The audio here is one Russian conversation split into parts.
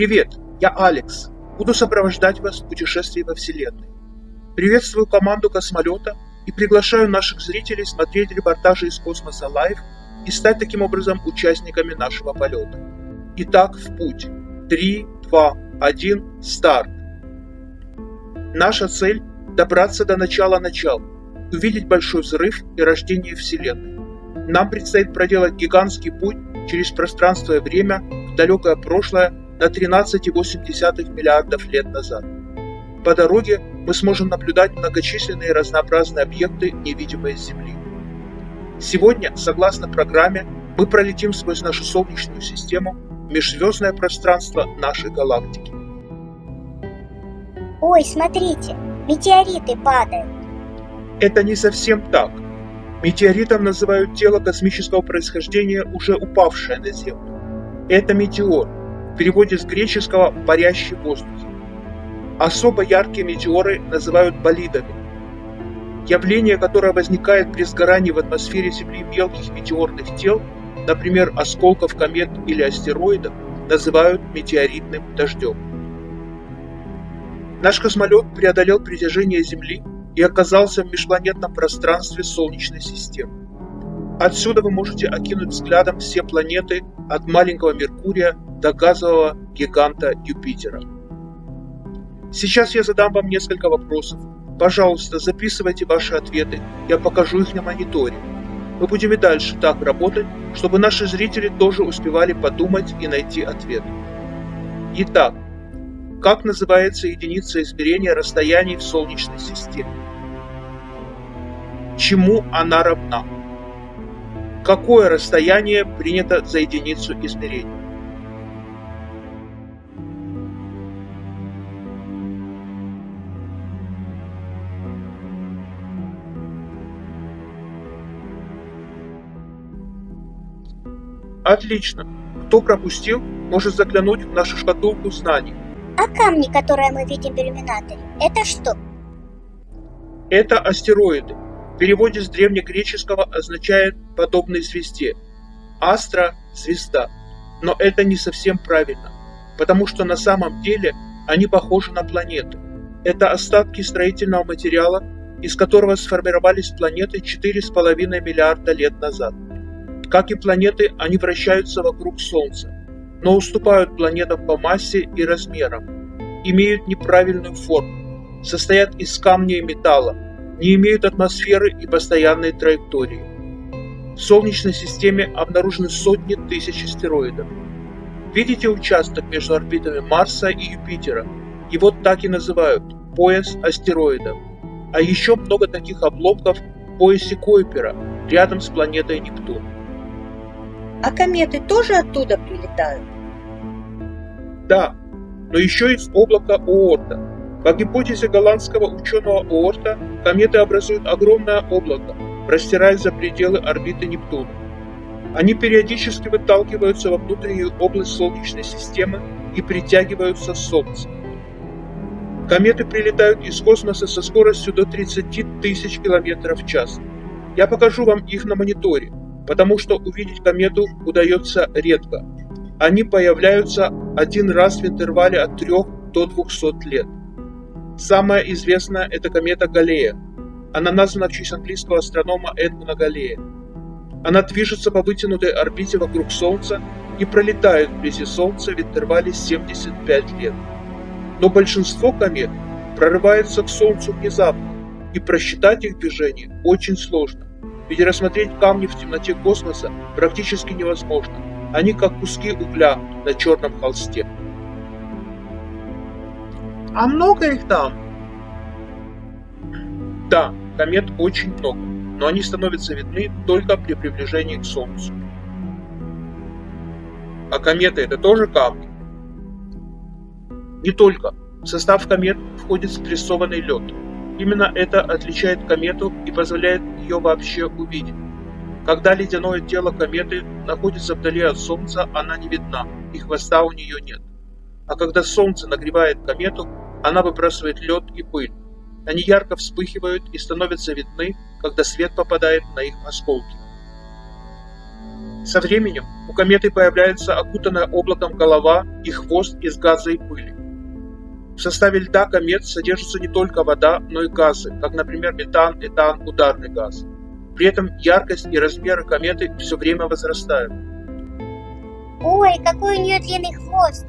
Привет, я Алекс. Буду сопровождать вас в путешествии во Вселенной. Приветствую команду космолета и приглашаю наших зрителей смотреть репортажи из космоса live и стать таким образом участниками нашего полета. Итак, в путь. 3, 2, 1, старт. Наша цель – добраться до начала начал, увидеть большой взрыв и рождение Вселенной. Нам предстоит проделать гигантский путь через пространство и время в далекое прошлое на 13,8 миллиардов лет назад. По дороге мы сможем наблюдать многочисленные разнообразные объекты, невидимые с Земли. Сегодня, согласно программе, мы пролетим сквозь нашу Солнечную систему в межзвездное пространство нашей галактики. Ой, смотрите, метеориты падают. Это не совсем так. Метеоритом называют тело космического происхождения, уже упавшее на Землю. Это метеор, в переводе с греческого «парящий в воздухе». Особо яркие метеоры называют болидами. Явление, которое возникает при сгорании в атмосфере Земли мелких метеорных тел, например, осколков комет или астероидов, называют метеоритным дождем. Наш космолет преодолел притяжение Земли и оказался в межпланетном пространстве Солнечной системы. Отсюда вы можете окинуть взглядом все планеты от маленького Меркурия до газового гиганта Юпитера. Сейчас я задам вам несколько вопросов. Пожалуйста, записывайте ваши ответы, я покажу их на мониторе. Мы будем и дальше так работать, чтобы наши зрители тоже успевали подумать и найти ответ. Итак, как называется единица измерения расстояний в Солнечной системе? Чему она равна? Какое расстояние принято за единицу измерения? Отлично. Кто пропустил, может заглянуть в нашу шкатулку знаний. А камни, которые мы видим в иллюминаторе, это что? Это астероиды. В переводе с древнегреческого означает «подобный звезде». Астра – звезда. Но это не совсем правильно, потому что на самом деле они похожи на планеты. Это остатки строительного материала, из которого сформировались планеты 4,5 миллиарда лет назад. Как и планеты, они вращаются вокруг Солнца, но уступают планетам по массе и размерам, имеют неправильную форму, состоят из камня и металла, не имеют атмосферы и постоянной траектории. В Солнечной системе обнаружены сотни тысяч астероидов. Видите участок между орбитами Марса и Юпитера? Его так и называют – пояс астероидов. А еще много таких обломков в поясе Койпера, рядом с планетой Нептун. А кометы тоже оттуда прилетают? Да, но еще из облака Оорта. По гипотезе голландского ученого Оорта, кометы образуют огромное облако, простираясь за пределы орбиты Нептуна. Они периодически выталкиваются во внутреннюю область Солнечной системы и притягиваются с Солнца. Кометы прилетают из космоса со скоростью до 30 тысяч километров в час. Я покажу вам их на мониторе потому что увидеть комету удается редко. Они появляются один раз в интервале от 3 до 200 лет. Самая известная – это комета Галлея. Она названа в честь английского астронома Эдмуна Галлея. Она движется по вытянутой орбите вокруг Солнца и пролетает вблизи Солнца в интервале 75 лет. Но большинство комет прорывается к Солнцу внезапно, и просчитать их движение очень сложно. Ведь рассмотреть камни в темноте космоса практически невозможно. Они как куски угля на черном холсте. А много их там? Да, комет очень много, но они становятся видны только при приближении к Солнцу. А кометы это тоже камни? Не только. В состав комет входит спрессованный лед, Именно это отличает комету и позволяет ее вообще увидеть. Когда ледяное тело кометы находится вдали от Солнца, она не видна, и хвоста у нее нет. А когда Солнце нагревает комету, она выбрасывает лед и пыль. Они ярко вспыхивают и становятся видны, когда свет попадает на их осколки. Со временем у кометы появляется окутанная облаком голова и хвост из газа и пыли. В составе льда комет содержится не только вода, но и газы, как, например, метан, этан, ударный газ. При этом яркость и размеры кометы все время возрастают. Ой, какой у нее длинный хвост.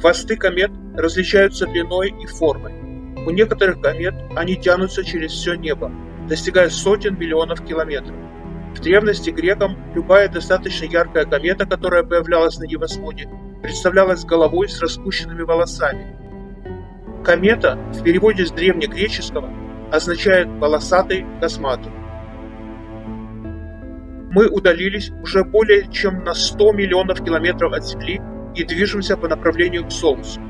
Хвосты комет различаются длиной и формой. У некоторых комет они тянутся через все небо, достигая сотен миллионов километров. В древности грекам любая достаточно яркая комета, которая появлялась на небосводе, представлялась головой с распущенными волосами. Комета в переводе с древнегреческого означает «волосатый, косматый». Мы удалились уже более чем на 100 миллионов километров от Земли и движемся по направлению к Солнцу.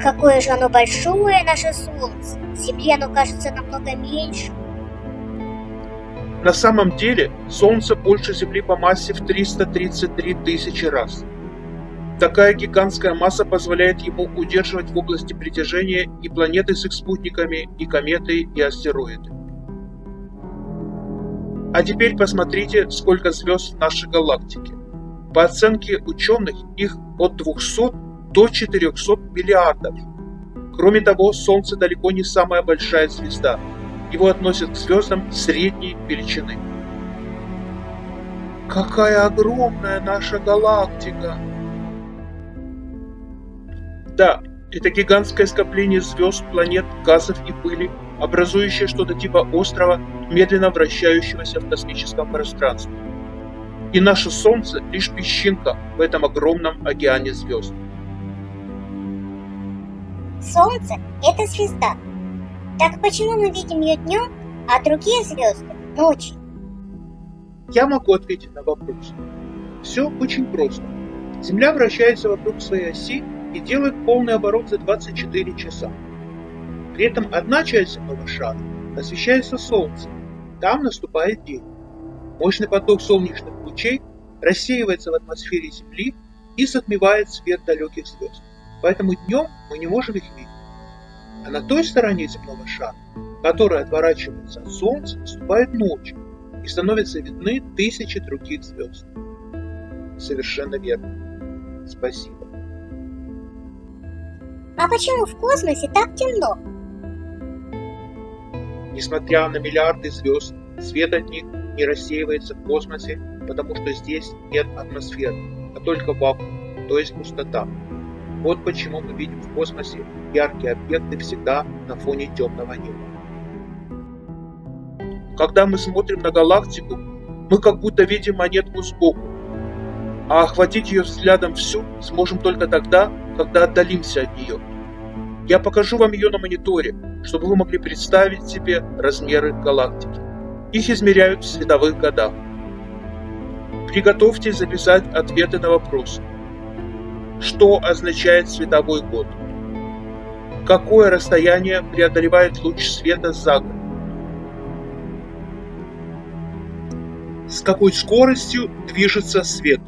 Какое же оно большое, наше Солнце. Земле оно кажется намного меньше. На самом деле Солнце больше Земли по массе в 333 тысячи раз. Такая гигантская масса позволяет ему удерживать в области притяжения и планеты с их спутниками, и кометы, и астероиды. А теперь посмотрите, сколько звезд в нашей галактике. По оценке ученых, их от 200 до 400 миллиардов. Кроме того, Солнце далеко не самая большая звезда – его относят к звездам средней величины. Какая огромная наша галактика! Да, это гигантское скопление звезд, планет, газов и пыли, образующее что-то типа острова, медленно вращающегося в космическом пространстве. И наше Солнце лишь песчинка в этом огромном океане звезд. Солнце – это звезда, так почему мы видим ее днем, а другие звезды ночью? Я могу ответить на вопрос. Все очень просто. Земля вращается вокруг своей оси и делает полный оборот за 24 часа. При этом одна часть земного шара освещается Солнцем. Там наступает день. Мощный поток солнечных лучей рассеивается в атмосфере Земли и затмевает свет далеких звезд. Поэтому днем мы не можем их видеть. А на той стороне земного шара, которая отворачивается от Солнца, наступает ночь и становятся видны тысячи других звезд. Совершенно верно. Спасибо. А почему в космосе так темно? Несмотря на миллиарды звезд, свет от них не рассеивается в космосе, потому что здесь нет атмосферы, а только вакуум, то есть пустота. Вот почему мы видим в космосе яркие объекты всегда на фоне темного неба. Когда мы смотрим на галактику, мы как будто видим монетку сбоку, а охватить ее взглядом всю сможем только тогда, когда отдалимся от нее. Я покажу вам ее на мониторе, чтобы вы могли представить себе размеры галактики. Их измеряют в световых годах. Приготовьтесь записать ответы на вопросы. Что означает световой год? Какое расстояние преодолевает луч света за год? С какой скоростью движется свет?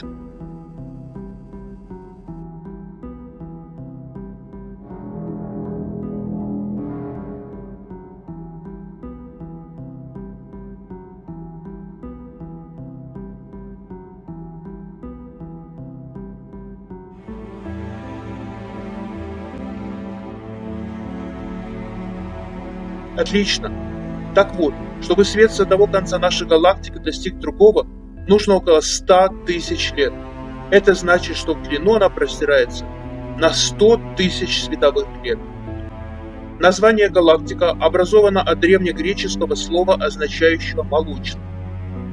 Отлично. Так вот, чтобы свет с одного конца нашей галактики достиг другого, нужно около 100 тысяч лет. Это значит, что в длину она простирается на 100 тысяч световых лет. Название галактика образовано от древнегреческого слова, означающего «молочный».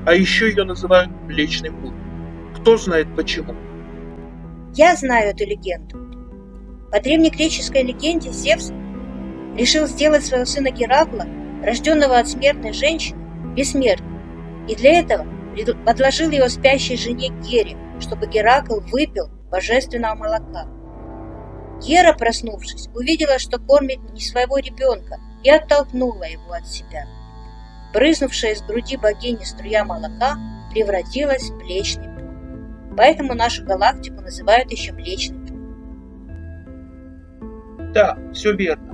А еще ее называют Млечный Путь. Кто знает почему? Я знаю эту легенду. По древнегреческой легенде Зевс решил сделать своего сына Геракла, рожденного от смертной женщины, бессмертным, и для этого подложил его спящей жене Гере, чтобы Геракл выпил божественного молока. Гера, проснувшись, увидела, что кормит не своего ребенка, и оттолкнула его от себя. Брызнувшая из груди богини струя молока превратилась в Млечный Путь. Поэтому нашу галактику называют еще Млечный Путь. Да, все верно.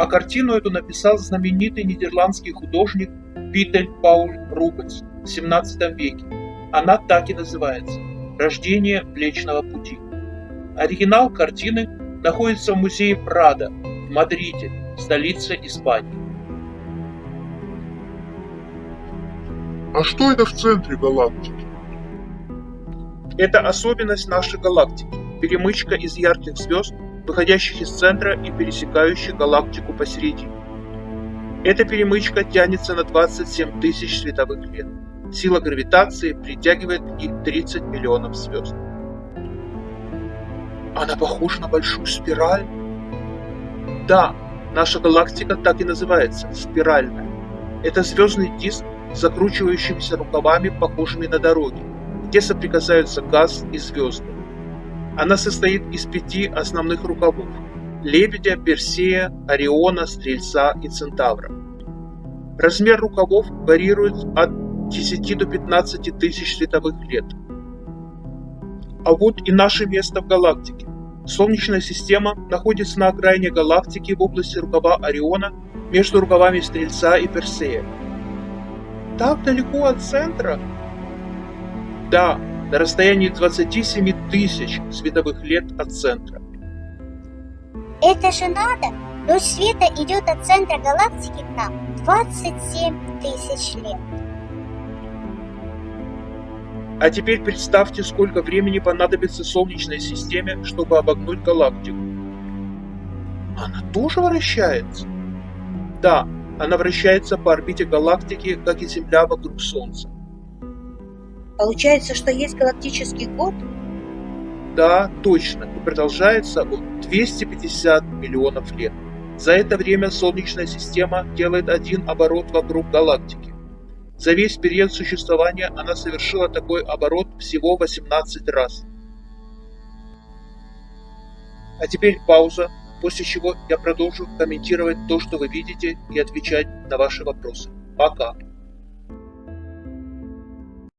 А картину эту написал знаменитый нидерландский художник Питель Пауль Рубенс в 17 веке. Она так и называется «Рождение Млечного Пути». Оригинал картины находится в музее Прада в Мадриде, столице Испании. А что это в центре галактики? Это особенность нашей галактики – перемычка из ярких звезд, выходящих из центра и пересекающих галактику посередине. Эта перемычка тянется на 27 тысяч световых лет. Сила гравитации притягивает ней 30 миллионов звезд. Она похожа на большую спираль? Да, наша галактика так и называется – спиральная. Это звездный диск с закручивающимися рукавами, похожими на дороги, где соприкасаются газ и звезды. Она состоит из пяти основных рукавов – Лебедя, Персея, Ориона, Стрельца и Центавра. Размер рукавов варьирует от 10 до 15 тысяч световых лет. А вот и наше место в галактике. Солнечная система находится на окраине галактики в области рукава Ориона между рукавами Стрельца и Персея. Так далеко от центра? Да, на расстоянии 27 тысяч световых лет от центра. Это же надо! Луч света идет от центра галактики к нам 27 тысяч лет. А теперь представьте, сколько времени понадобится Солнечной системе, чтобы обогнуть галактику. Она тоже вращается? Да, она вращается по орбите галактики, как и Земля вокруг Солнца. Получается, что есть галактический год? Да, точно, и продолжается он 250 миллионов лет. За это время Солнечная система делает один оборот вокруг галактики. За весь период существования она совершила такой оборот всего 18 раз. А теперь пауза, после чего я продолжу комментировать то, что вы видите, и отвечать на ваши вопросы. Пока!